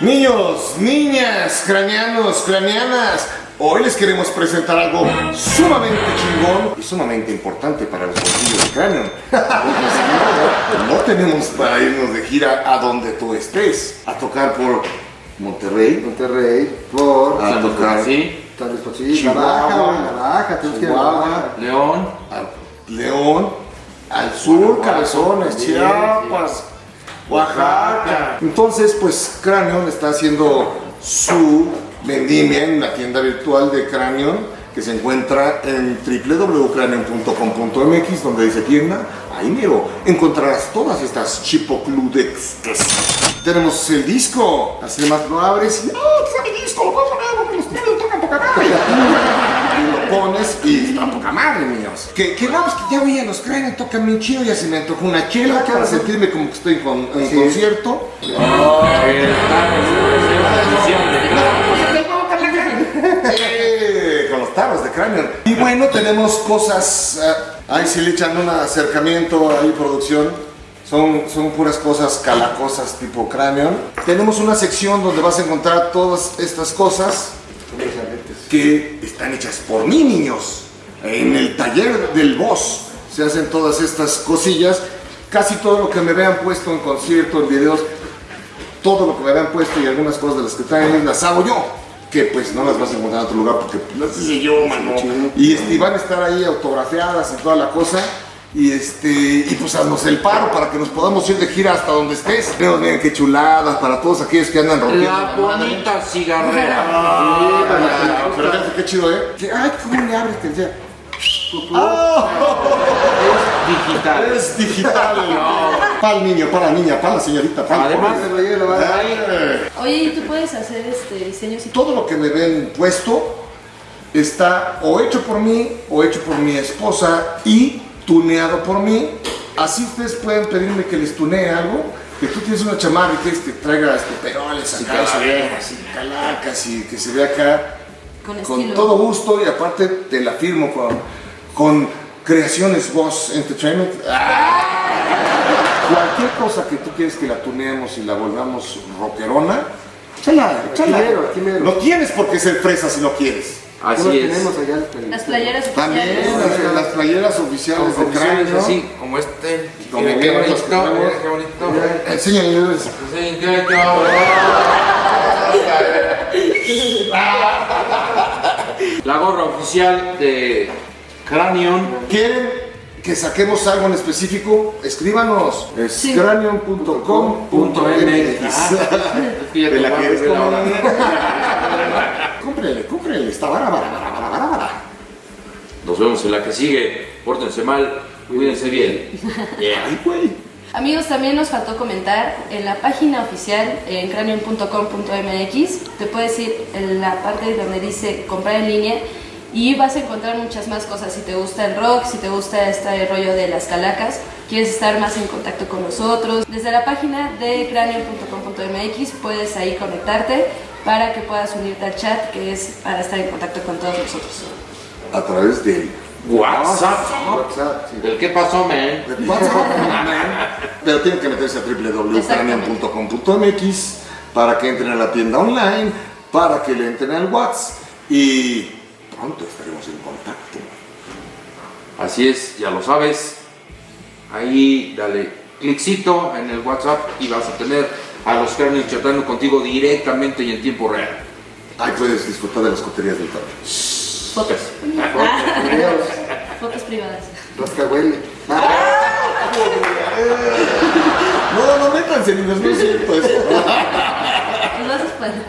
Niños, niñas, craneanos, craneanas, hoy les queremos presentar algo sumamente chingón y sumamente importante para los bolsillos de cráneo. no tenemos para irnos de gira a donde tú estés, a tocar por Monterrey, Monterrey, por a tocar Sí, Luis Potosí, la Chihuahua. León. León, al sur, Cabezones, Chiapas, Oaxaca. Entonces, pues Cranion está haciendo su vendimia en la tienda virtual de Cranion que se encuentra en www.cranion.com.mx donde dice tienda. Ahí miro, encontrarás todas estas chipocludex. Tenemos el disco, así más lo abres y ¡ah, está mi disco! Lo pones y está poca madre, niños. Que, que pues que ya voy a los Cranion, tocan bien chido, ya se me antojó una chela para sentirme como que estoy en con- en Sí. concierto. Con los tarros de cráneo. Y bueno, tenemos cosas, eh, ahí sí le echan un acercamiento, ahí producción. Son, son puras cosas calacosas tipo cráneo. Tenemos una sección donde vas a encontrar todas estas cosas que están hechas por mí, niños. En el taller del boss se hacen todas estas cosillas. Casi todo lo que me vean puesto en concierto, en videos, todo lo que me habían puesto y algunas cosas de las que traen las hago yo. Que pues no las vas a encontrar en otro lugar porque las hice yo, mano. Y, este, y van a estar ahí autografiadas y toda la cosa. Y este, y pues haznos el paro para que nos podamos ir de gira hasta donde estés. Pero miren qué chuladas para todos aquellos que andan rompiendo. La madre. bonita cigarrera. Ah, Pero fíjate qué chido, ¿eh? Ay, ¿cómo le abres? Que decía, Digital. Es digital. Para el niño, para la niña, para la señorita, para el Además, Ay, Oye, ¿y tú puedes hacer este diseños y todo lo que me ven puesto está o hecho por mí o hecho por mi esposa y tuneado por mí. Así ustedes pueden pedirme que les tunee algo. Que tú tienes una chamarra y quieres que traiga este, peroles acá, así, calacas y que se vea acá con con todo gusto y aparte te la firmo con, con Creaciones Voz Entertainment. ¡Ah! Cualquier cosa que tú quieres que la tuneemos y la volvamos rockerona, aquí mero. No tienes por qué ser fresa si no quieres. Así es. tenemos allá. el- Las playeras También oficiales. las, las playeras oficiales de cráneo. así, como este. Como qué bien, bonito, que qué bonito. Qué- qué- La gorra oficial de Cranion. ¿Quieren que saquemos algo en específico? Escríbanos. Es Sí. cranion.com.mx. Fíjate, ¿Te la ver comer? ahora. Cómprele, cómprele. Está vara, vara, vara, vara, vara, vara. Nos vemos en la que sigue. Pórtense mal, cuídense bien. Yeah. Ay, güey. Amigos, también nos faltó comentar en la página oficial en cranium.com.mx te puedes ir en la parte donde dice comprar en línea y vas a encontrar muchas más cosas. Si te gusta el rock, si te gusta este rollo de las calacas, quieres estar más en contacto con nosotros, desde la página de cranium.com.mx puedes ahí conectarte para que puedas unirte al chat que es para estar en contacto con todos nosotros. A través del WhatsApp. WhatsApp, sí. ¿El qué pasó, man? de WhatsApp. Pero tienen que meterse a www.cranion.com.mx para que entren a la tienda online, para que le entren al WhatsApp y pronto estaremos en contacto. Así es, ya lo sabes. Ahí dale cliccito en el WhatsApp y vas a tener a los Cranion chatando contigo directamente y en tiempo real. Ahí puedes disfrutar de las coterías del tablet. Fotos. Videos, Fotos privadas. rascahuele. No, no métanse, niños, no es cierto eso. Pues vas a esperar.